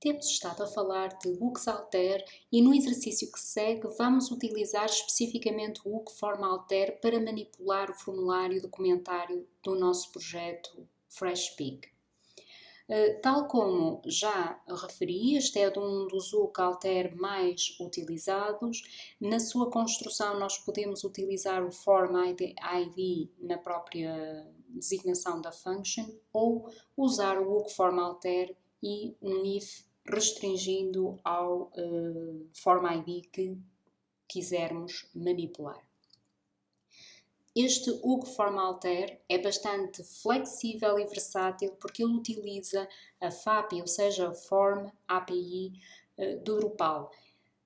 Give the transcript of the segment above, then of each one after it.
Temos estado a falar de Alter e no exercício que segue vamos utilizar especificamente o Alter para manipular o formulário documentário do nosso projeto FreshPeak. Uh, tal como já referi, este é um dos Alter mais utilizados. Na sua construção nós podemos utilizar o form ID, na própria designação da function ou usar o Alter e um if restringindo ao uh, Form ID que quisermos manipular. Este UG Form Alter é bastante flexível e versátil porque ele utiliza a FAPI, ou seja, a Form API uh, do Drupal.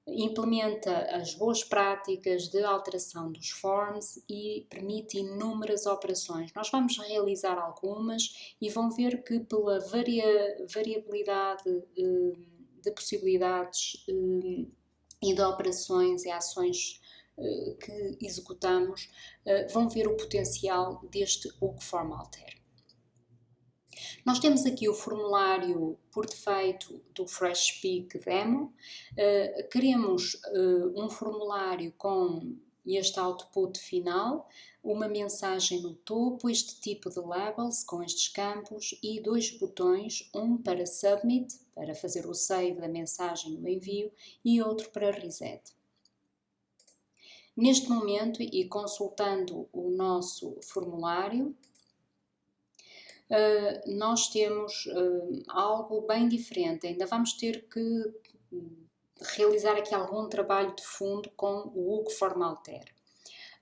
Implementa as boas práticas de alteração dos forms e permite inúmeras operações. Nós vamos realizar algumas e vão ver que pela varia, variabilidade eh, de possibilidades eh, e de operações e ações eh, que executamos, vão ver o potencial deste Form Alter. Nós temos aqui o formulário por defeito do FreshSpeak Demo. Uh, queremos uh, um formulário com este output final, uma mensagem no topo, este tipo de labels com estes campos e dois botões, um para Submit, para fazer o save da mensagem no envio, e outro para Reset. Neste momento, e consultando o nosso formulário, uh, nós temos uh, algo bem diferente. Ainda vamos ter que realizar aqui algum trabalho de fundo com o Hugo Formalter.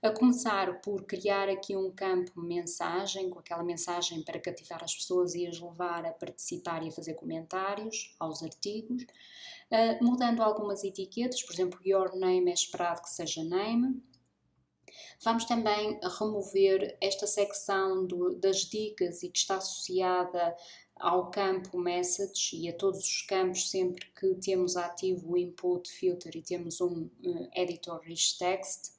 A começar por criar aqui um campo mensagem, com aquela mensagem para cativar as pessoas e as levar a participar e a fazer comentários aos artigos, uh, mudando algumas etiquetas, por exemplo, Your Name é esperado que seja Name, Vamos também remover esta secção do, das dicas e que está associada ao campo Message e a todos os campos sempre que temos ativo o Input Filter e temos um uh, Editor Rich Text.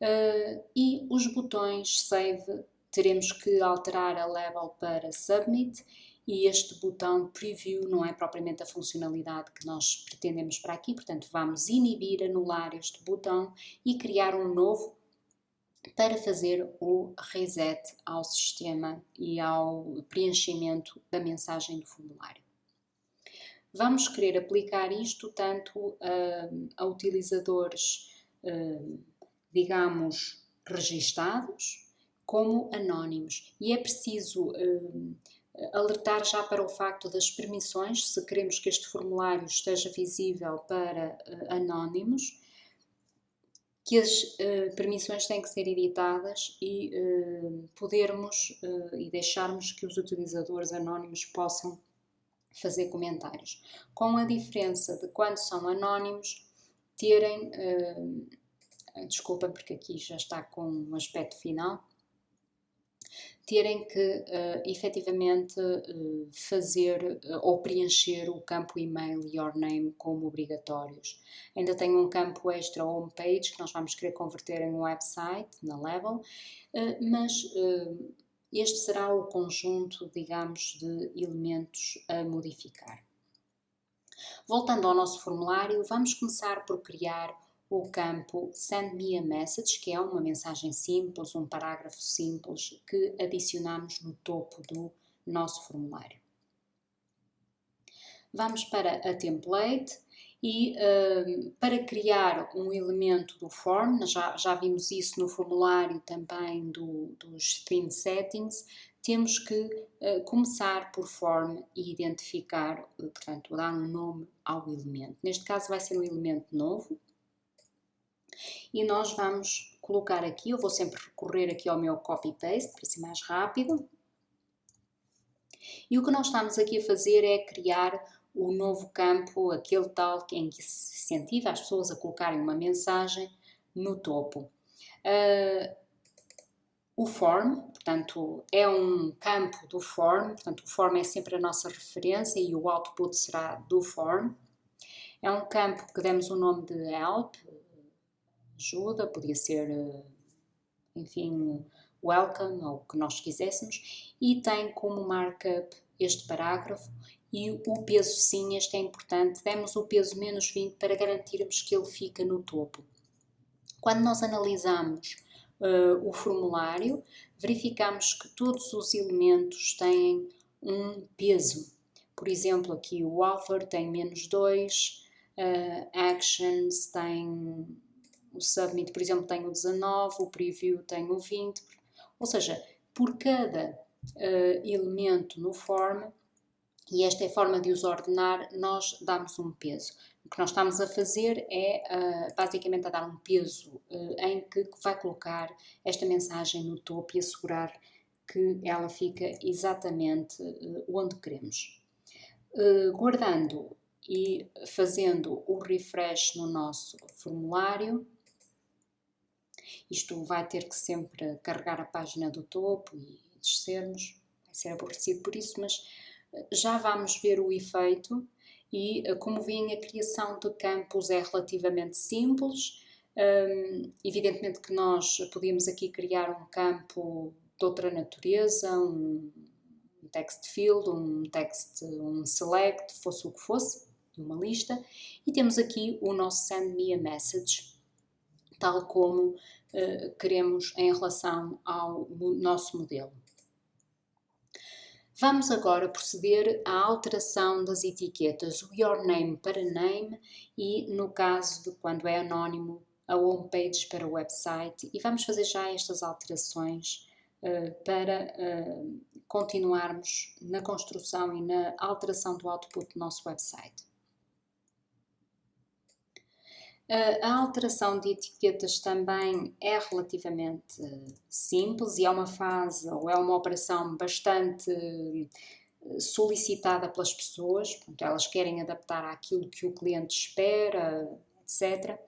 Uh, e os botões Save teremos que alterar a Level para Submit e este botão Preview não é propriamente a funcionalidade que nós pretendemos para aqui, portanto vamos inibir, anular este botão e criar um novo para fazer o reset ao sistema e ao preenchimento da mensagem do formulário. Vamos querer aplicar isto tanto uh, a utilizadores, uh, digamos, registados, como anónimos. E é preciso uh, alertar já para o facto das permissões, se queremos que este formulário esteja visível para anónimos, que as uh, permissões têm que ser editadas e uh, podermos e deixarmos que os utilizadores anónimos possam fazer comentários. Com a diferença de quando são anónimos, terem, desculpem porque aqui já está com um aspecto final, terem que uh, efetivamente uh, fazer uh, ou preencher o campo e-mail your name como obrigatórios. Ainda tem um campo extra homepage que nós vamos querer converter em um website na Level, uh, mas este será o conjunto, digamos, de elementos a modificar. Voltando ao nosso formulário, vamos começar por criar o campo Send me a message, que é uma mensagem simples, um parágrafo simples que adicionamos no topo do nosso formulário. Vamos para a template e uh, para criar um elemento do form, já, já vimos isso no formulário também do, dos theme settings, temos que uh, começar por form e identificar, portanto, dar um nome ao elemento. Neste caso vai ser um elemento novo, e nós vamos colocar aqui, eu vou sempre recorrer aqui ao meu copy-paste para ser mais rápido. E o que nós estamos aqui a fazer é criar o novo campo, aquele tal em que se incentiva as pessoas a colocarem uma mensagem no topo. Uh, o form, portanto, é um campo do form, portanto, o form é sempre a nossa referência e o output será do form. É um campo que demos o nome de help, ajuda, podia ser, eh, enfim, welcome ou o que nós quiséssemos, e tem como markup este parágrafo e o peso sim, este é importante, demos o peso menos 20 para garantirmos que ele fica no topo. Quando nós analisamos uh, o formulário, verificamos que todos os elementos têm um peso. Por exemplo, aqui o author tem menos 2, uh, actions tem o submit, por exemplo, tem o 19, o preview tem o 20, ou seja, por cada uh, elemento no form, e esta é a forma de os ordenar, nós damos um peso. O que nós estamos a fazer é uh, basicamente a dar um peso uh, em que vai colocar esta mensagem no topo e assegurar que ela fica exatamente onde queremos. guardando e fazendo o refresh no nosso formulário, isto vai ter que sempre carregar a página do topo e descermos, vai ser aborrecido por isso, mas eh, já vamos ver o efeito e eh, como veem a criação de campos é relativamente simples, um, evidentemente que nós podíamos aqui criar um campo de outra natureza, um text field, um text, um select, fosse o que fosse, uma lista, e temos aqui o nosso send me a message, tal como uh, queremos em relação ao nosso modelo. Vamos agora proceder à alteração das etiquetas, o your name para name e, no caso de quando é anónimo, a homepage para o website e vamos fazer já estas alterações uh, para uh, continuarmos na construção e na alteração do output do nosso website. A alteração de etiquetas também é relativamente simples e é uma fase ou é uma operação bastante eh, solicitada pelas pessoas, portanto, elas querem adaptar àquilo que o cliente espera, etc.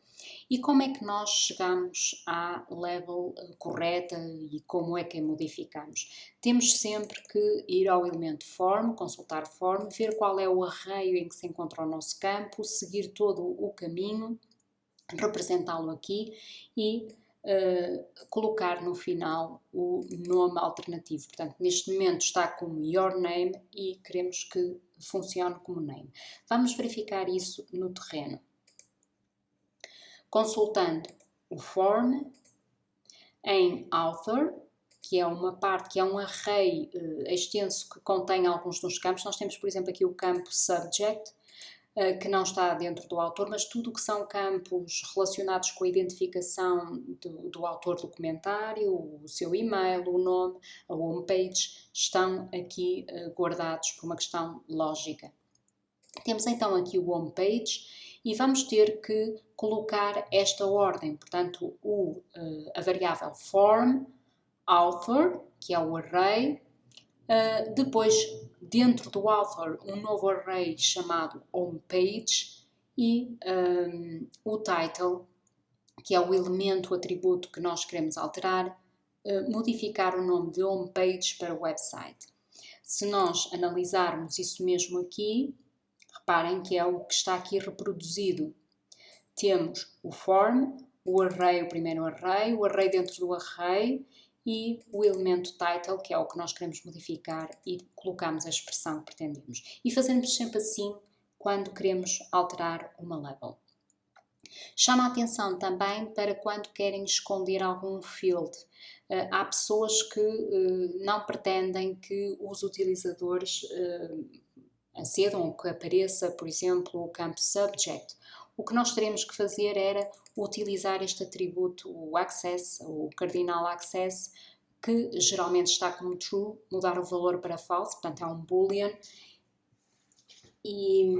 E como é que nós chegamos à level eh, correta e como é que a modificamos? Temos sempre que ir ao elemento form, consultar form, ver qual é o arraio em que se encontra o nosso campo, seguir todo o caminho representá-lo aqui e uh, colocar no final o nome alternativo. Portanto, neste momento está como your name e queremos que funcione como name. Vamos verificar isso no terreno. Consultando o form em author, que é uma parte, que é um array uh, extenso que contém alguns dos campos. Nós temos, por exemplo, aqui o campo subject, que não está dentro do autor, mas tudo o que são campos relacionados com a identificação do, do autor do comentário, o seu e-mail, o nome, a homepage, estão aqui uh, guardados por uma questão lógica. Temos então aqui o homepage e vamos ter que colocar esta ordem, portanto, o, uh, a variável form, author, que é o array, uh, depois dentro do author um novo array chamado homepage e um, o title, que é o elemento, o atributo que nós queremos alterar, uh, modificar o nome de homepage para website. Se nós analisarmos isso mesmo aqui, reparem que é o que está aqui reproduzido. Temos o form, o array, o primeiro array, o array dentro do array e o elemento title, que é o que nós queremos modificar e colocamos a expressão que pretendemos. E fazemos sempre assim quando queremos alterar uma label. Chama a atenção também para quando querem esconder algum field. Uh, há pessoas que uh, não pretendem que os utilizadores uh, acedam ou que apareça, por exemplo, o campo subject. O que nós teremos que fazer era utilizar este atributo, o access, o cardinal access, que geralmente está como true, mudar o valor para false, portanto é um boolean, e,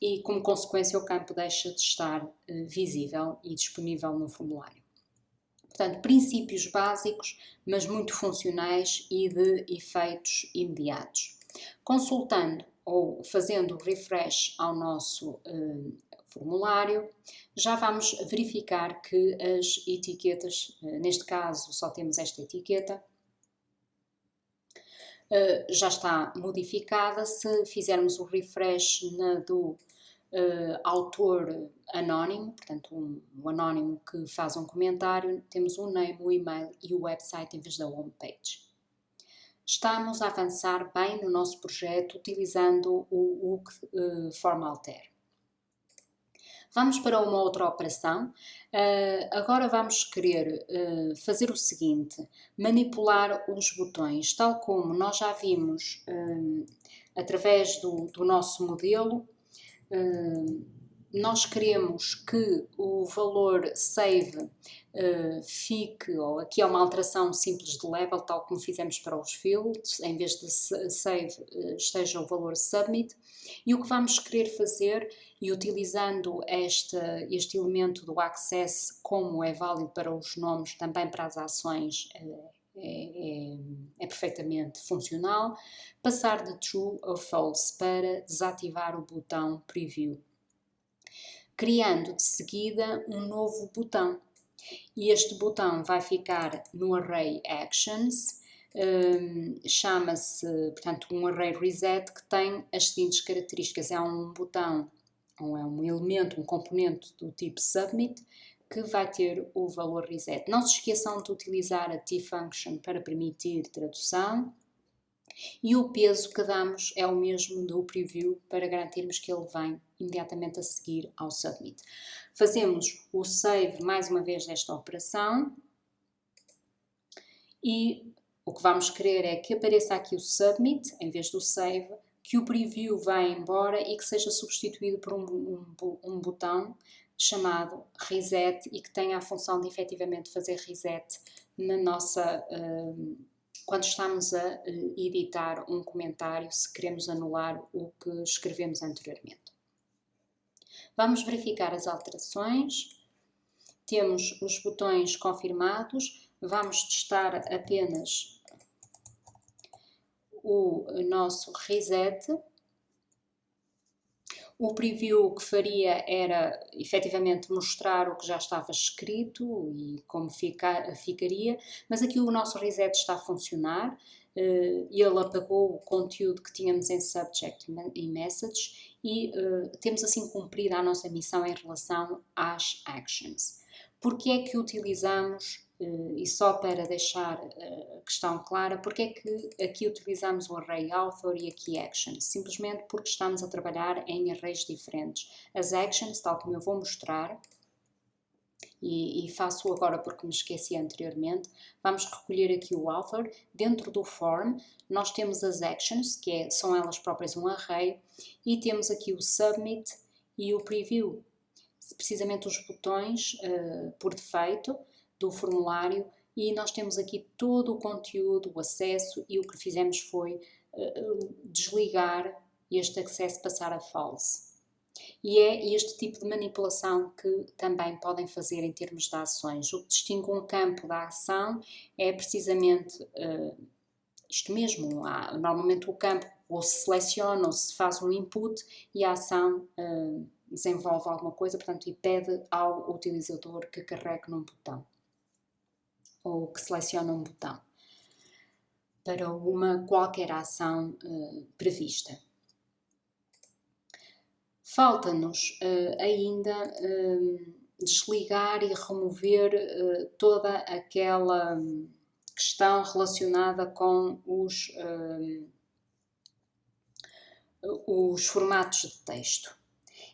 e como consequência o campo deixa de estar uh, visível e disponível no formulário. Portanto, princípios básicos, mas muito funcionais e de efeitos imediatos. Consultando ou fazendo refresh ao nosso uh, formulário, já vamos verificar que as etiquetas, eh, neste caso só temos esta etiqueta, eh, já está modificada. Se fizermos o refresh na do Uh, autor anónimo, portanto um, um, anónimo que faz um comentário, temos o name, o e-mail e o website em vez da homepage. estamos a avançar bem no nosso projeto utilizando o UC uh, Formalter. Vamos para uma outra operação. Uh, agora vamos querer uh, fazer o seguinte, manipular os botões, tal como nós já vimos uh, através do, do, nosso modelo, nós queremos que o valor save uh, fique, ou aqui é uma alteração simples de level, tal como fizemos para os fields, em vez de save uh, esteja o valor submit, e o que vamos querer fazer, e utilizando este, este elemento do access como é válido para os nomes, também para as ações, uh, é, é, é, perfeitamente funcional, passar de true a false para desativar o botão preview criando de seguida um novo botão. E este botão vai ficar no array actions, um, chama-se, portanto, um array reset que tem as seguintes características. É um botão, ou é um elemento, um componente do tipo submit, que vai ter o valor reset. Não se esqueçam de utilizar a t-function para permitir tradução e o peso que damos é o mesmo do preview para garantirmos que ele vem imediatamente a seguir ao submit. Fazemos o save mais uma vez desta operação e o que vamos querer é que apareça aqui o submit em vez do save, que o preview vá embora e que seja substituído por um, um, um botão chamado reset e que tenha a função de efetivamente fazer reset na nossa uh, quando estamos a eh, editar um comentário, se queremos anular o que escrevemos anteriormente. Vamos verificar as alterações. Temos os botões confirmados. Vamos testar apenas o nosso reset o preview que faria era efetivamente mostrar o que já estava escrito e como fica, ficaria, mas aqui o nosso reset está a funcionar. Uh, ele apagou o conteúdo que tínhamos em subject e message e uh, temos assim cumprido a nossa missão em relação às actions. Porque é que utilizamos e só para deixar uh, a questão clara, porque é que aqui utilizamos o array author e aqui actions? Simplesmente porque estamos a trabalhar em arrays diferentes. As actions, tal como eu vou mostrar, e, e faço agora porque me esqueci anteriormente, vamos recolher aqui o author. Dentro do form, nós temos as actions, que é, são elas próprias um array, e temos aqui o submit e o preview. Precisamente os botões uh, por defeito, do formulário e nós temos aqui todo o conteúdo, o acesso e o que fizemos foi uh, desligar este acesso passar a false. E é este tipo de manipulação que também podem fazer em termos de ações. O que distingue um campo da ação é precisamente uh, isto mesmo. Há, normalmente o campo ou se seleciona ou se faz um input e a ação uh, desenvolve alguma coisa, portanto, e pede ao utilizador que carregue num botão ou que seleciona um botão para uma qualquer ação uh, prevista. Falta-nos uh, ainda uh, desligar e remover toda aquela questão relacionada com os, os formatos de texto.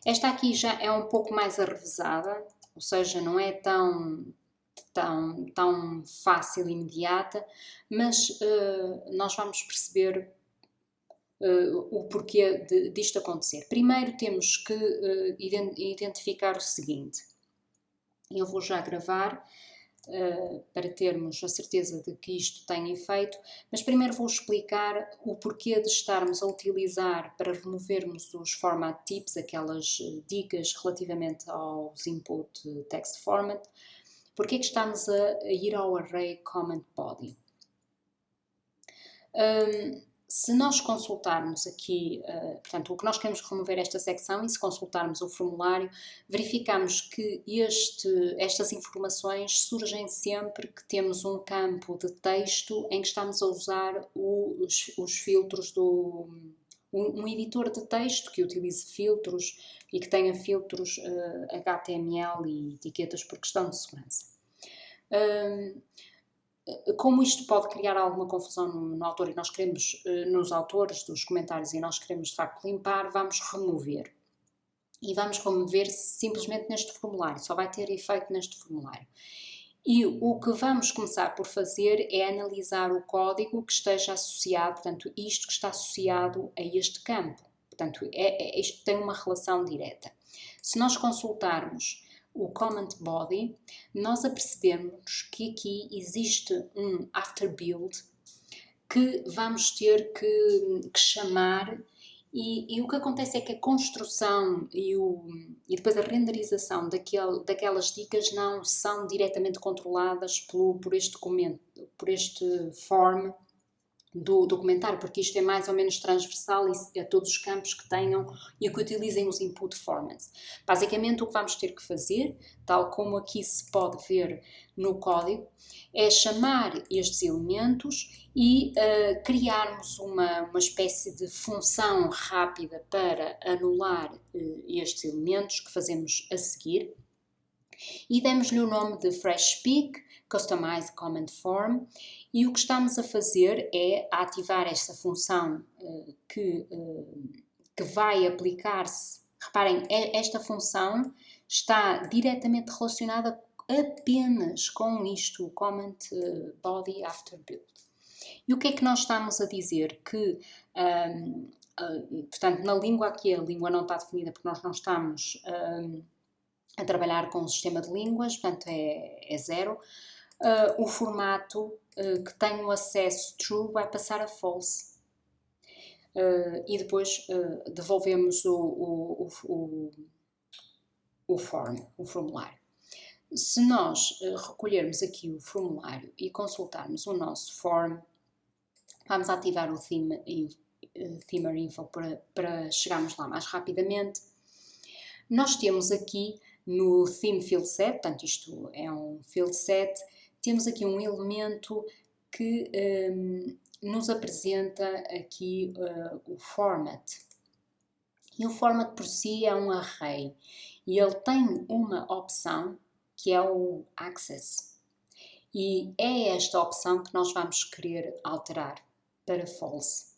Esta aqui já é um pouco mais arrevesada, ou seja, não é tão tão, tão fácil e imediata, mas uh, nós vamos perceber uh, o porquê de, disto acontecer. Primeiro temos que uh, identificar o seguinte. Eu vou já gravar para termos a certeza de que isto tem efeito, mas primeiro vou explicar o porquê de estarmos a utilizar para removermos os format tips, aquelas dicas relativamente aos input text format, porque é que estamos a, ir ao array comment body? Um, se nós consultarmos aqui, uh, portanto, o que nós queremos remover esta secção e se consultarmos o formulário, verificamos que este, estas informações surgem sempre que temos um campo de texto em que estamos a usar os, os filtros do, um, editor de texto que utilize filtros e que tenha filtros uh, eh, HTML e etiquetas por questão de segurança. Como isto pode criar alguma confusão no, no autor e nós queremos, nos autores dos comentários e nós queremos de facto limpar, vamos remover. E vamos remover simplesmente neste formulário, só vai ter efeito neste formulário. E o que vamos começar por fazer é analisar o código que esteja associado, portanto, isto que está associado a este campo. Portanto, é, é, isto tem uma relação direta. Se nós consultarmos o comment body, nós apercebemos que aqui existe um after build que vamos ter que, que chamar e, e, o que acontece é que a construção e, o, e depois a renderização daquele, daquelas dicas não são diretamente controladas pelo, por este documento, por este form do documentário, porque isto é mais ou menos transversal a todos os campos que tenham e que utilizem os input formats. Basicamente o que vamos ter que fazer, tal como aqui se pode ver no código, é chamar estes elementos e uh, criarmos uma, uma espécie de função rápida para anular uh, estes elementos que fazemos a seguir e demos-lhe o nome de Fresh Speak, Customize Comment Form e o que estamos a fazer é ativar esta função uh, que, uh, que vai aplicar-se. Reparem, esta função está diretamente relacionada apenas com isto, Comment uh, Body After Build. E o que é que nós estamos a dizer? Que, um, portanto, na língua aqui a língua não está definida porque nós não estamos um, a trabalhar com o sistema de línguas, portanto é, é zero. Uh, o formato uh, que tem o acesso true vai passar a false. Uh, e depois devolvemos o, o, o, o, form, o formulário. Se nós recolhermos aqui o formulário e consultarmos o nosso form, vamos ativar o theme, Themer Info para, para chegarmos lá mais rapidamente. Nós temos aqui no Theme Field Set, portanto isto é um field set, temos aqui um elemento que um, nos apresenta aqui uh, o format. E o format por si é um array e ele tem uma opção que é o access. E é esta opção que nós vamos querer alterar para false.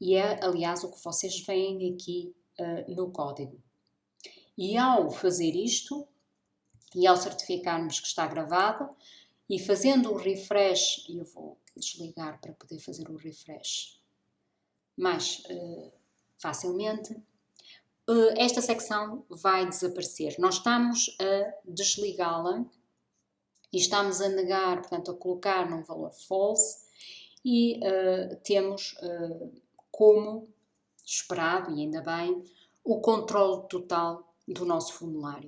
E é, aliás, o que vocês veem aqui uh, no código. E ao fazer isto, e ao certificarmos que está gravado e fazendo o refresh, eu vou desligar para poder fazer o refresh mais uh, facilmente, uh, esta secção vai desaparecer. Nós estamos a desligá-la e estamos a negar, portanto, a colocar num valor false e uh, temos como esperado, e ainda bem, o controle total do nosso formulário.